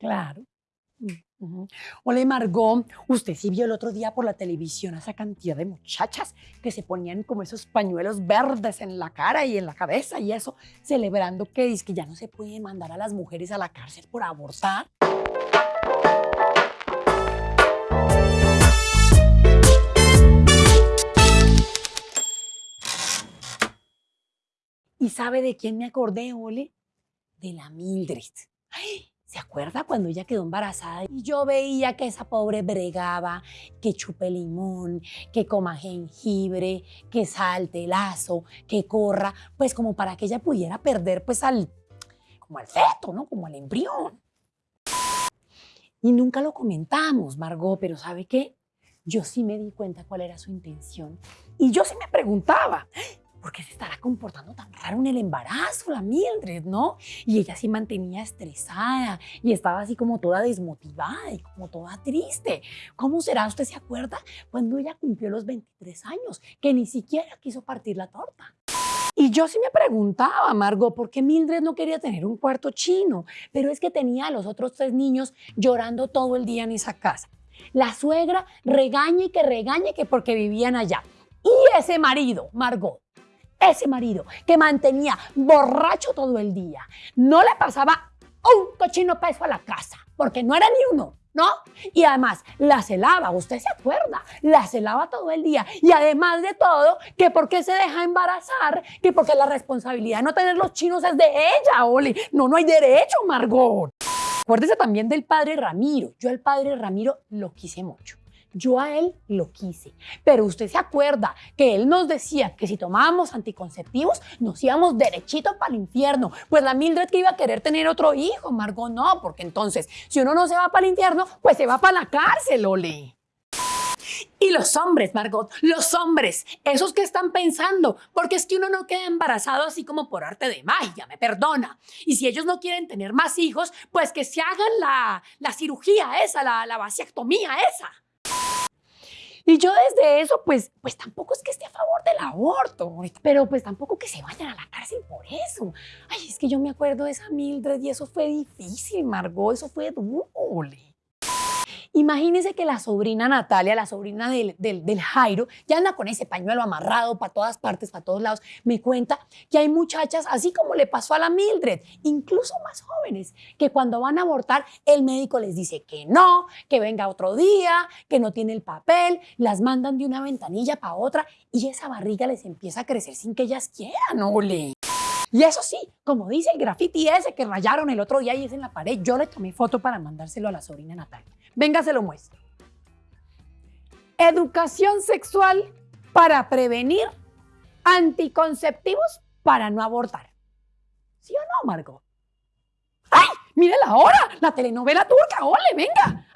Claro. Ujú. Hola, Margot. Usted sí vio el otro día por la televisión a esa cantidad de muchachas que se ponían como esos pañuelos verdes en la cara y en la cabeza y eso, celebrando que, dice que ya no se puede mandar a las mujeres a la cárcel por abortar. ¿Y sabe de quién me acordé, Ole? De la Mildred. Ay, ¿Se acuerda cuando ella quedó embarazada? Y yo veía que esa pobre bregaba, que chupe limón, que coma jengibre, que salte lazo, que corra, pues como para que ella pudiera perder pues al, como al feto, ¿no? Como al embrión. Y nunca lo comentamos, Margot, pero ¿sabe qué? Yo sí me di cuenta cuál era su intención. Y yo sí me preguntaba, ¿por qué se estará comportando tan raro en el embarazo, la Mildred, no? Y ella sí mantenía estresada y estaba así como toda desmotivada y como toda triste. ¿Cómo será? ¿Usted se acuerda? Cuando ella cumplió los 23 años, que ni siquiera quiso partir la torta. Y yo sí me preguntaba, Margot, ¿por qué Mildred no quería tener un cuarto chino? Pero es que tenía a los otros tres niños llorando todo el día en esa casa. La suegra regaña y que regañe que porque vivían allá. Y ese marido, Margot, ese marido que mantenía borracho todo el día, no le pasaba un cochino peso a la casa, porque no era ni uno, ¿no? Y además la celaba, usted se acuerda, la celaba todo el día. Y además de todo, que porque se deja embarazar, que porque la responsabilidad de no tener los chinos es de ella, Oli. No, no hay derecho, Margot. Acuérdese también del padre Ramiro. Yo al padre Ramiro lo quise mucho. Yo a él lo quise, pero usted se acuerda que él nos decía que si tomábamos anticonceptivos nos íbamos derechito para el infierno. Pues la Mildred que iba a querer tener otro hijo, Margot no, porque entonces si uno no se va para el infierno, pues se va para la cárcel, ole. Y los hombres, Margot, los hombres, esos que están pensando, porque es que uno no queda embarazado así como por arte de magia, me perdona. Y si ellos no quieren tener más hijos, pues que se hagan la, la cirugía esa, la, la esa. Y yo desde eso, pues, pues tampoco es que esté a favor del aborto, pero pues tampoco que se vayan a la cárcel por eso. Ay, es que yo me acuerdo de esa Mildred y eso fue difícil, Margot, eso fue duro. Imagínense que la sobrina Natalia, la sobrina del, del, Jairo, ya anda con ese pañuelo amarrado para todas partes, para todos lados. Me cuenta que hay muchachas, así como le pasó a la Mildred, incluso más jóvenes, que cuando van a abortar, el médico les dice que no, que venga otro día, que no tiene el papel, las mandan de una ventanilla para otra y esa barriga les empieza a crecer sin que ellas quieran, ole. Y eso sí, como dice el graffiti ese que rayaron el otro día y es en la pared, yo le tomé foto para mandárselo a la sobrina Natalia. Venga, se lo muestro. Educación sexual para prevenir anticonceptivos para no abortar. ¿Sí o no, Margot? ¡Ay! ¡Mire la hora! La telenovela turca, ole, venga.